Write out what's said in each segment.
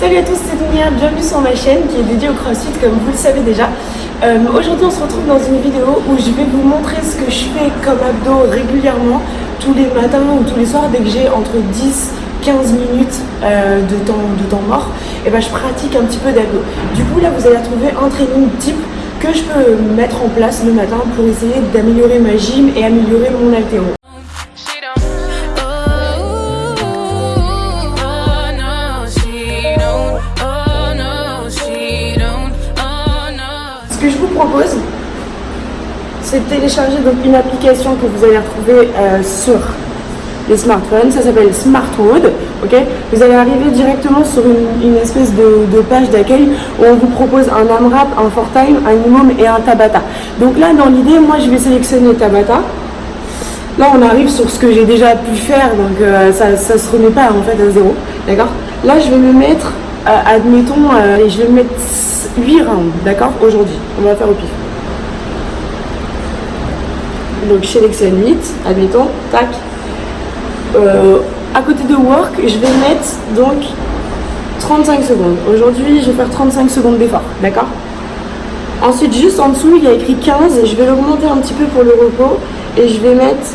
Salut à tous, c'est Dunia, bienvenue sur ma chaîne qui est dédiée au crossfit comme vous le savez déjà. Euh, Aujourd'hui on se retrouve dans une vidéo où je vais vous montrer ce que je fais comme abdos régulièrement tous les matins ou tous les soirs dès que j'ai entre 10 15 minutes euh, de, temps, de temps mort, et ben je pratique un petit peu d'abdos. Du coup là vous allez retrouver un training type que je peux mettre en place le matin pour essayer d'améliorer ma gym et améliorer mon altéro. Que je vous propose, c'est de télécharger donc une application que vous allez retrouver euh, sur les smartphones. Ça s'appelle Smartwood. ok? Vous allez arriver directement sur une, espèce de, page d'accueil où on vous propose un AMRAP, un ForTime, un IMOM et un Tabata. Donc là, dans l'idée, moi, je vais sélectionner Tabata. Là, on arrive sur ce que j'ai déjà pu faire, donc euh, ça ne se remet pas en fait à zéro. D'accord? Là, je vais me mettre, euh, admettons, je vais me mettre 8 rounds, d'accord Aujourd'hui, on va faire au pif. Donc je sélectionne 8, admettons, tac. Euh, à côté de work, je vais mettre donc 35 secondes. Aujourd'hui, je vais faire 35 secondes d'effort, d'accord Ensuite, juste en dessous, il y a écrit 15, je vais l'augmenter un petit peu pour le repos et je vais mettre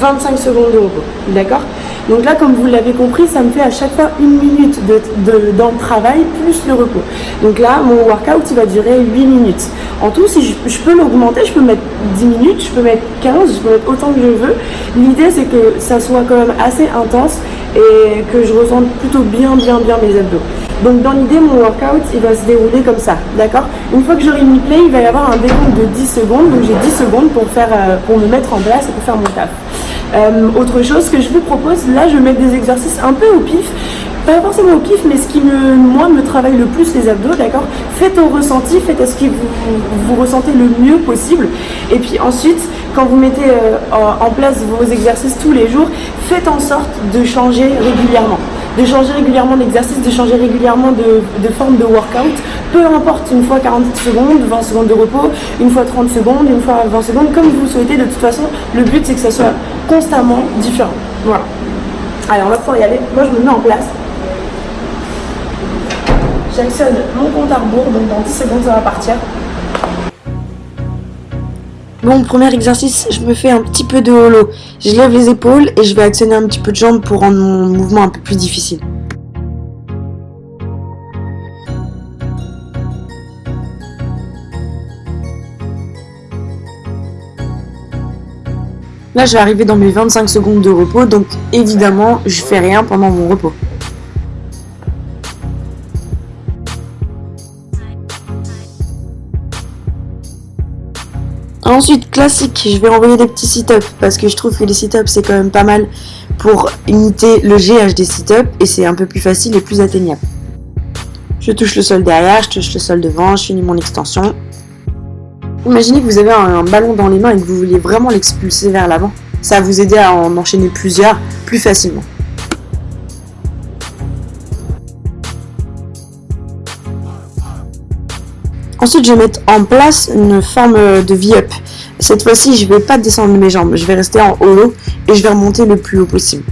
25 secondes de repos, d'accord donc là, comme vous l'avez compris, ça me fait à chaque fois une minute de, travail plus le repos. Donc là, mon workout, il va durer 8 minutes. En tout, si je, peux l'augmenter, je peux mettre 10 minutes, je peux mettre 15, je peux mettre autant que je veux. L'idée, c'est que ça soit quand même assez intense et que je ressente plutôt bien, bien, bien mes abdos. Donc dans l'idée, mon workout, il va se dérouler comme ça, d'accord? Une fois que j'aurai mis play, il va y avoir un décompte de 10 secondes. Donc j'ai 10 secondes pour, faire, euh, pour me mettre en place et pour faire mon taf. Euh, autre chose que je vous propose, là je vais mettre des exercices un peu au pif, pas forcément au pif, mais ce qui me, moi me travaille le plus les abdos, d'accord? Faites au ressenti, faites à ce que vous, vous, ressentez le mieux possible. Et puis ensuite, quand vous mettez euh, en place vos exercices tous les jours, faites en sorte de changer régulièrement de changer régulièrement d'exercice, de changer régulièrement de, forme de workout, peu importe, une fois 40 secondes, 20 secondes de repos, une fois 30 secondes, une fois 20 secondes, comme vous souhaitez, de toute façon, le but c'est que ça soit constamment différent. Voilà. Allez, on va pouvoir y aller. Moi, je me mets en place. J'actionne mon compte à rebours, donc dans 10 secondes, ça va partir. Bon, premier exercice, je me fais un petit peu de holo. Je lève les épaules et je vais actionner un petit peu de jambes pour rendre mon mouvement un peu plus difficile. Là, je vais arriver dans mes 25 secondes de repos, donc évidemment, je fais rien pendant mon repos. Ensuite, classique, je vais envoyer des petits sit-ups parce que je trouve que les sit-ups c'est quand même pas mal pour imiter le GH des sit-ups et c'est un peu plus facile et plus atteignable. Je touche le sol derrière, je touche le sol devant, je finis mon extension. Imaginez que vous avez un, ballon dans les mains et que vous vouliez vraiment l'expulser vers l'avant. Ça va vous aider à en enchaîner plusieurs plus facilement. Ensuite, je vais mettre en place une forme de V-up. Cette fois-ci, je ne vais pas descendre mes jambes, je vais rester en haut et je vais remonter le plus haut possible.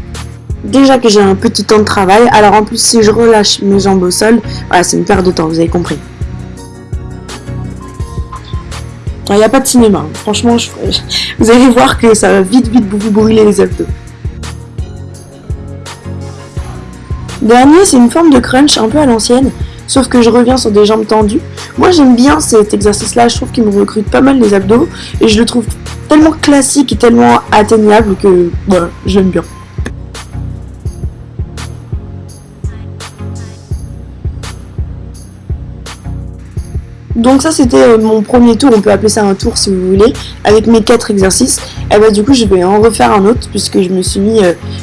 Déjà que j'ai un petit temps de travail, alors en plus si je relâche mes jambes au sol, voilà, c'est une perte de temps, vous avez compris. Il n'y a pas de cinéma, franchement, vous allez voir que ça va vite vite vous brûler les abdos. Dernier, c'est une forme de crunch un peu à l'ancienne sauf que je reviens sur des jambes tendues. Moi j'aime bien cet exercice-là, je trouve qu'il me recrute pas mal les abdos, et je le trouve tellement classique et tellement atteignable que j'aime bien. Donc ça c'était euh, mon premier tour, on peut appeler ça un tour si vous voulez, avec mes quatre exercices. Et bah du coup je vais en refaire un autre puisque je me suis mis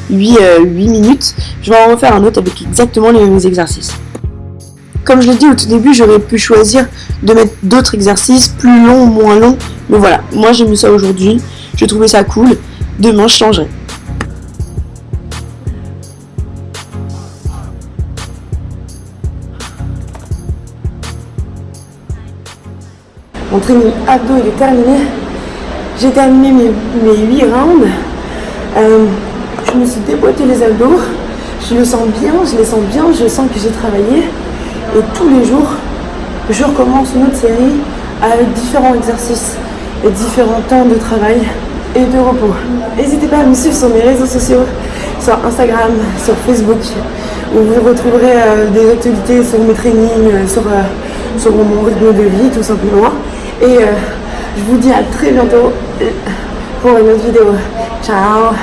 8, euh, 8 euh, minutes. Je vais en refaire un autre avec exactement les mêmes exercices. Comme je l'ai dit au tout début, j'aurais pu choisir de mettre d'autres exercices, plus longs ou moins longs. Mais voilà, moi j'ai mis ça aujourd'hui, j'ai trouvé ça cool. Demain, je changerai. Mon training abdos il est terminé. J'ai terminé mes, mes 8 rounds. Euh, je me suis déboîté les abdos. je le sens bien, je les sens bien, je sens que j'ai travaillé. Et tous les jours, je recommence une autre série avec différents exercices et différents temps de travail et de repos. N'hésitez pas à me suivre sur mes réseaux sociaux, sur Instagram, sur Facebook, où vous retrouverez euh, des actualités sur mes trainings, euh, sur, euh, sur mon rythme de vie tout simplement. Et je vous dis à très bientôt pour une autre vidéo. Ciao